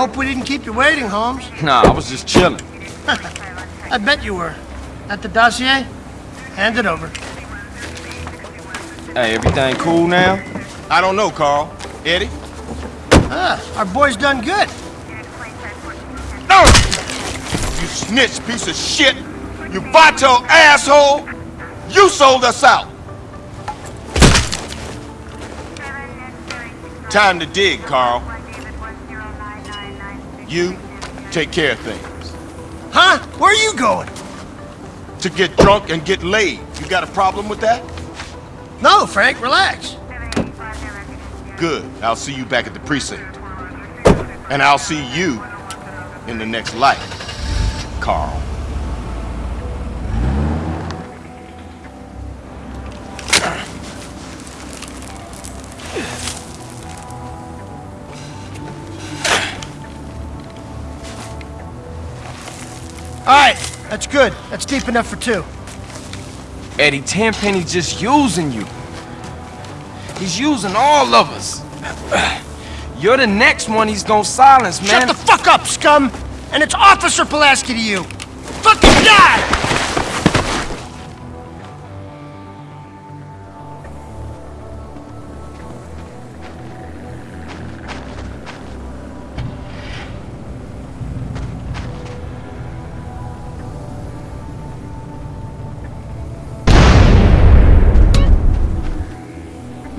Hope we didn't keep you waiting, Holmes. Nah, I was just chilling. I bet you were. At the dossier? Hand it over. Hey, everything cool now? I don't know, Carl. Eddie? Ah, our boy's done good. No! You snitch piece of shit! You vato asshole! You sold us out! Time to dig, Carl. You take care of things. Huh? Where are you going? To get drunk and get laid. You got a problem with that? No, Frank, relax. Good. I'll see you back at the precinct. And I'll see you in the next life, Carl. All right, that's good. That's deep enough for two. Eddie Tenpenny's just using you. He's using all of us. You're the next one he's gonna silence, man. Shut the fuck up, scum! And it's Officer Pulaski to you! Fucking die!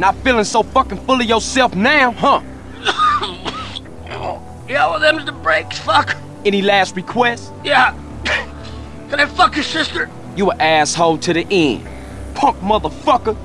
Not feeling so fucking full of yourself now, huh? Yeah, well, them's the breaks, fuck. Any last requests? Yeah. Can I fuck your sister? You an asshole to the end. Punk motherfucker.